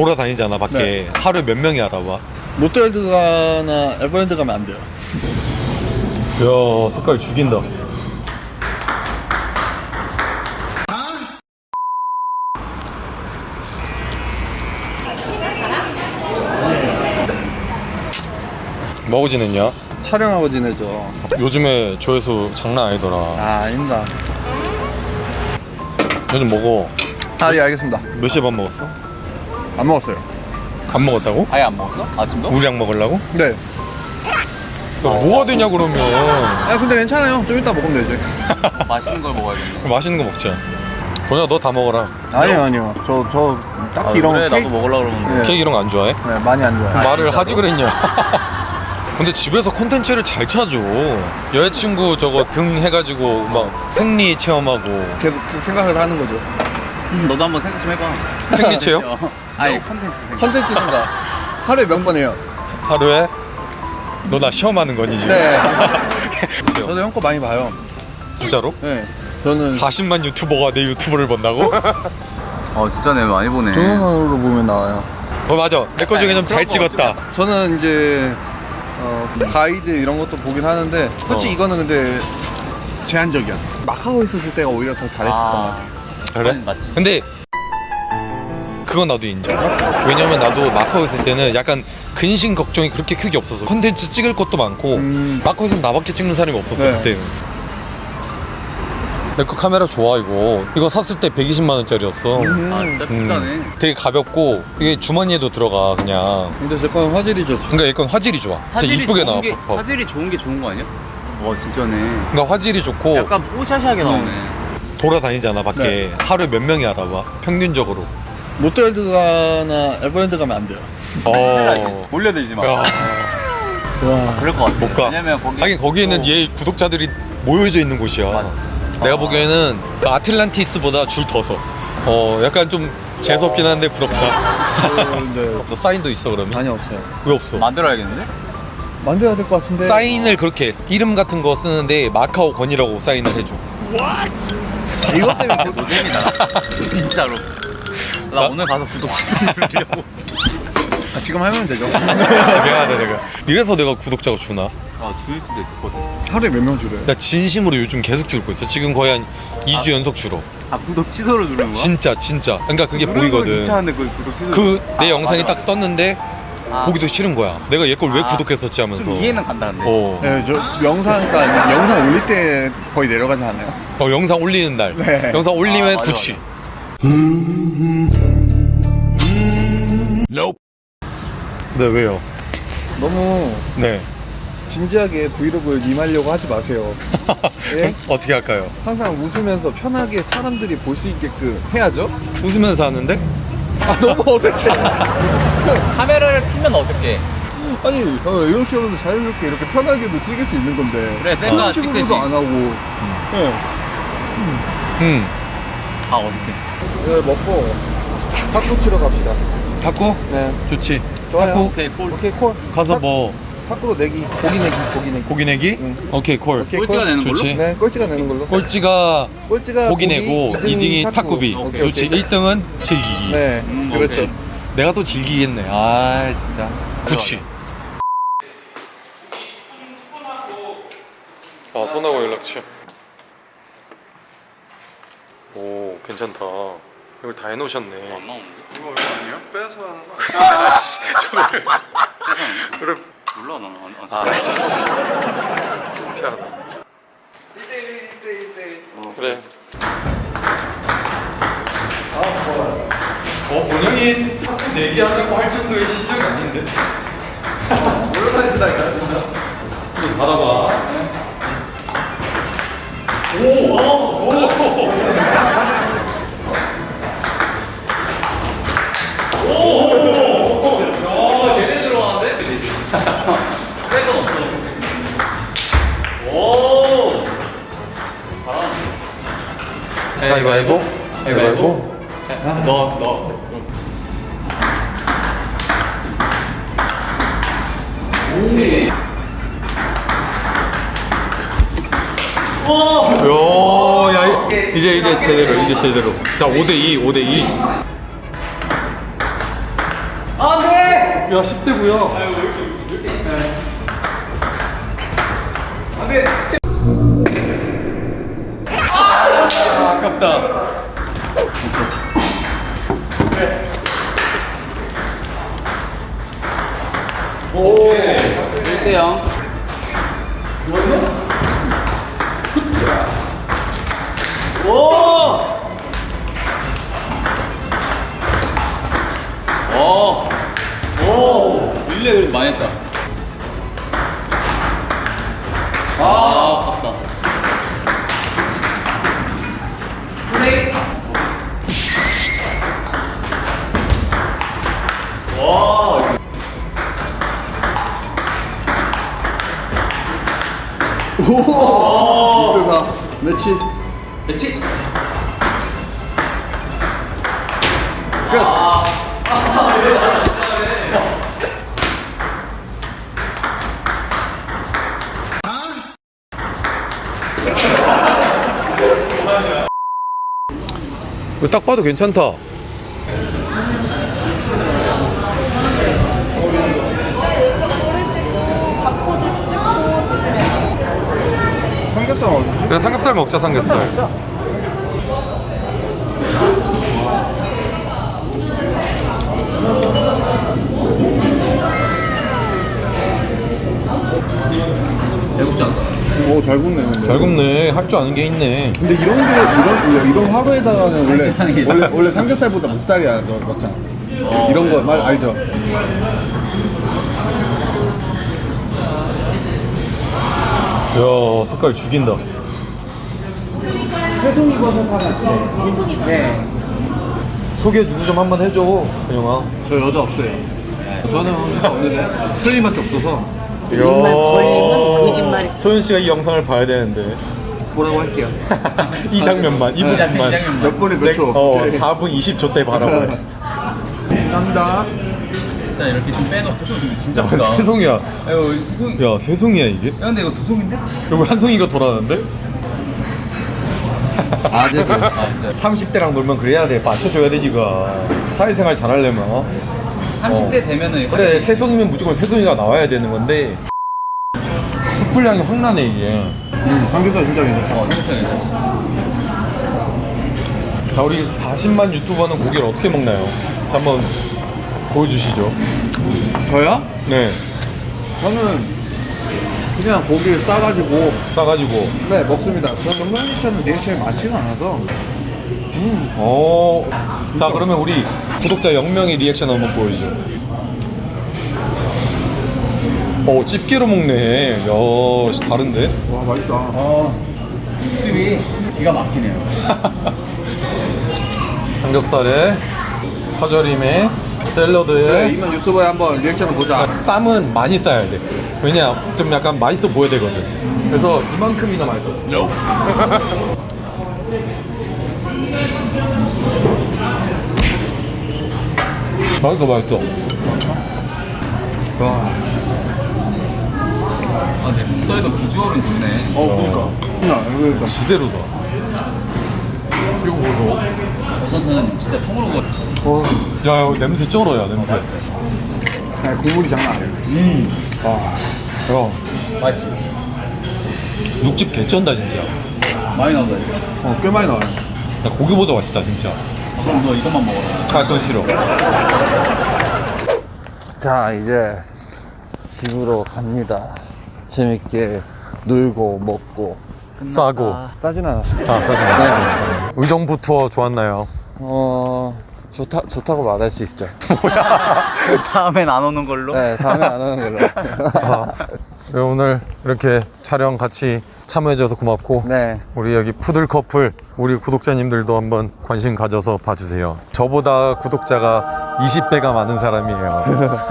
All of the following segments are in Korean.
돌아다니잖아 밖에 네. 하루에 몇 명이 알아봐 롯데월드 가나 에버랜드 가면 안 돼요. 야 색깔 죽인다 지냈냐? 촬영하고 지내죠. 요즘에 조회수 장난 아니더라 아, 아닙니다. 요즘 먹어 아, 예, 알겠습니다. 몇 시에 밥 먹었어? 안 먹었어요. 안 먹었다고? 아예 안 먹었어? 아침도? 우리랑 먹으려고? 네. 야, 뭐가 되냐 그러면 아, 근데 괜찮아요. 좀 이따 먹으면 되지. 맛있는 걸 먹어야겠네. 맛있는 거 먹자 도냐 너 다 먹어라 아니요, 아니요. 저, 저, 딱히 아, 이런 그래 거. 나도 먹으려고 그러는데. 네. 케이크 이런 거 안 좋아해? 네, 많이 안 좋아해요. 말을? 하지 그랬냐 근데 집에서 콘텐츠를 잘 찾아 여자친구 저거 등 해가지고 막 생리 체험하고 계속 그 생각을 하는 거죠. 음, 너도 한번 생각 좀 해봐. 생리 체험? 어. 아예 컨텐츠 생각. 컨텐츠 생각. 하루에 몇 번 해요? 하루에 너 나 시험하는 거니 지금? 네. 저도 형 거 많이 봐요. 진짜로? 네. 저는 40만 유튜버가 내 유튜브를 본다고? 어 진짜 내 많이 보네. 동영상으로 보면 나와요. 어 맞아 내 거 중에 좀 잘 찍었다 저는 이제 어, 가이드 이런 것도 보긴 하는데 솔직히 어. 이거는 근데 제한적이야. 마카오 있었을 때가 오히려 더 잘했었던 것 같아. 그래? 맞지. 근데 그건 나도 인정 왜냐면 나도 마카오 있을 때는 약간 근심 걱정이 그렇게 크게 없어서 콘텐츠 찍을 것도 많고 음. 마카오에서 나밖에 찍는 사람이 없었어 네. 그때는 내거 카메라 좋아 이거 이거 샀을 때 120만 원짜리였어 음. 아 진짜 비싸네. 되게 가볍고 이게 주머니에도 들어가 그냥 근데 제건 화질이 좋죠. 그러니까 이건 화질이 좋아 진짜 화질이 이쁘게 좋은 나와 게. 화질이 좋은 게 좋은 거 아니야? 와 진짜네. 그러니까 화질이 좋고 약간 뽀샤시하게 나오네. 돌아다니잖아 밖에 네. 하루에 몇 명이 알아봐 평균적으로 롯데월드 가나 에버랜드 가면 안 돼요. 어... 몰려들지 마. 야, 와. 그럴 것 같아. 못 가. 왜냐면 거기 하긴 거기에는 또- 얘 구독자들이 모여져 있는 곳이야 맞지. 내가 아. 보기에는 그 아틀란티스보다 줄 더서 어 약간 좀 재수없긴 한데 부럽다 근데 너 사인도 있어 그러면? 많이 없어요. 왜 없어? 만들어야겠는데? 만들어야 될 것 같은데. 사인을 그렇게 이름 같은 거 쓰는데 마카오 건이라고 사인을 해줘 이것 때문에 그- 노잼이다. 진짜로. 나 나- 오늘 가서 구독 취소 누르려고. 아, 지금 하면 되죠. 미안하다 내가 이래서 내가 구독자가 주나? 아 줄 수도 있었거든. 하루에 몇 명 줄여요? 나 진심으로 요즘 계속 줄고 있어 지금 거의 한 2주 연속 줄어 아 구독 취소를 누르는 거야? 진짜 진짜 그러니까 그게 보이거든 귀찮은데 그 구독 취소. 그내 아, 영상이 맞아, 딱 떴는데 맞 아. 아, 보기도 싫은 거야 내가 얘 걸왜 아, 구독했었지 하면서 좀 이해는 간다는데. 어. 네, 저 영상, 그러니까 영상 올릴 때 거의 내려가지 않아요? 어, 영상 올리는 날 네. 영상 올리면 아, 맞아, 구치 네 왜요? 너무 네 진지하게 브이로그 임하려고 하지 마세요. 예? 어떻게 할까요? 항상 웃으면서 편하게 사람들이 볼 수 있게끔 해야죠? 웃으면서 하는데? 아, 너무 어색해. 카메라를 키면 어색해. 아니, 어, 이렇게 하면서 자연스럽게 이렇게 편하게도 찍을 수 있는 건데. 그래, 그런 식으로도 찍듯이. 안 하고. 예. 응아 어색해. 이거 먹고 탁구 치러 갑시다. 탁구? 네. 좋지 좋아요. 탁구? 오케이 콜. 오케이, 콜. 가서 탁- 뭐 탁구로 내기. 고기 내기, 고기 내기. 고기 내기? 응. 오케이 콜 오케이, 꼴찌가 콜. 내는 걸로? 좋지. 네, 꼴찌가 내는 걸로. 꼴찌가 꼴찌가 고기 내고 2등이 탁구비 오케이, 좋지 오케이. 1등은 즐기기 네, 음, 그렇죠. 오케이. 내가 또 즐기겠네 아 진짜 구치 아 손하고 연락처 오 괜찮다 이걸 다 해놓으셨네 안 나오는데? 이거 왜 아니야? 빼서 하는 거 그래 몰라 나는 안, 안아 씨. 피하다. 1대1, 1대1, 그래. 어 본영이 내기하자고 할 정도의 실력이 아닌데? 올라다니시다니까, 진짜. 좀 받아봐. 백 가위바위보 가위바위보 너 너. 야, 야, 이- 이제 이제 제대로 이제 제대로. 자, 5대 2, 5대 2. 안 돼 야 10대구요 안돼 아깝다 오 1대 0 오! 오! 오! 릴레이 그래도 많이 했다. 아, 매치 배치. 이거 딱 봐도 괜찮다 고르시고 바코드 찍고 주시면 돼요. 삼겹살 어디? 그래 삼겹살 먹자 삼겹살. 않다. 오잘 굽네 근데. 잘 굽네. 할 줄 아는 게 있네. 근데 이런 게 이런 이런 화로에다가는 원래 원래 원래 삼겹살보다 목살이야 너 넣잖아 이런 거 말 알죠? 야 색깔 죽인다 소개 누구 좀 한번 해줘 현영아 저 여자 없어요. 저는 여자 없는데 틀림밖에 없어서. 거짓말이 소연 씨가 이 영상을 봐야 되는데. 뭐라고 할게요? 이 장면만 이 부분만. 몇 번에 몇 초? 어 4분 20초 때 바라보래 감사합니다. 일단 이렇게 좀 빼놓고 세송이 진짜 크다. 세송이야. 야 세송이야 이게? 야, 근데 이거 두 송인데? 여기 한 송이가 돌아가는데? 아재들 30대랑 놀면 그래야 돼 맞춰줘야 돼 니가 사회생활 잘하려면 어? 30대 되면은 그래 세송이면 무조건 세송이가 나와야 되는 건데 숯불량이 확 나네 이게 음, 삼겹살 진짜 괜찮아 어, 괜찮아. 자 우리 40만 유튜버는 고기를 어떻게 먹나요? 자 한번 보여주시죠 저요? 네 저는 그냥 고기를 싸가지고. 싸가지고. 네 먹습니다. 저는 흑마늘처럼 리액션이 많지가 않아서. 어. 자 그러면 우리 구독자 0명의 리액션 한번 보여줘 어 집게로 먹네. 야 씨, 다른데? 와 맛있다. 어, 육즙이 기가 막히네요. 삼겹살에 파절임에 샐러드에 그래 이만 유튜브에 한번 리액션을 보자 쌈은 많이 싸야 돼. 왜냐, 좀 약간 맛있어 보여야 되거든. 그래서 이만큼이나 맛있어. 맛있어, 맛있어. 아, 근데 북서에서 비주얼은 좋네. 어 그니까 그러니까 지대로다. 이거 뭐죠? 버섯은 진짜 통으로 먹어. 어, 야, 야, 냄새 쩔어야, 냄새. 아니, 국물이 장난 아니에요 야, 맛있지? 육즙 개쩐다, 진짜. 많이 나온다, 이거. 어, 꽤 많이 나와요 야, 고기보다 맛있다, 진짜. 아, 그럼 너 이것만 먹어라. 아, 그건 싫어. 자 이제 집으로 갑니다 재밌게 놀고 먹고 싸고. 싸진 않았습니다 아, 싸지 의정부 투어 좋았나요? 어 좋다 좋다고 말할 수 있죠. 다음엔 안 오는 걸로? 네 다음에 안 하는 걸로. 아, 네, 오늘 이렇게 촬영 같이 참여해줘서 고맙고 네. 우리 여기 푸들 커플 우리 구독자님들도 한번 관심 가져서 봐주세요. 저보다 구독자가 20배가 많은 사람이에요.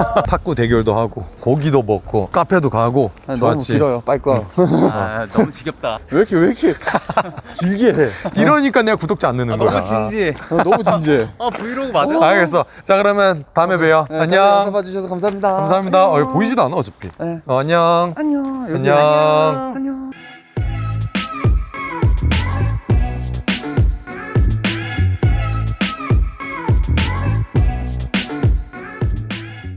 탁구 대결도 하고 고기도 먹고 카페도 가고 아니, 너무 좋았지. 길어요. 빨리 꺼 아, 너무 지겹다. 왜 이렇게 왜 이렇게 길게 해? 이러니까 내가 구독자 안 느는 거야 너무 진지해. 어, 너무 진지해. 아, 브이로그 맞아? 알겠어. 자 그러면 다음에 봬요. 네, 안녕. 봐주셔서 감사합니다. 감사합니다. 어, 보이지도 않아 어차피. 네. 어, 안녕. 안녕. 안녕. 안녕